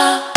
아.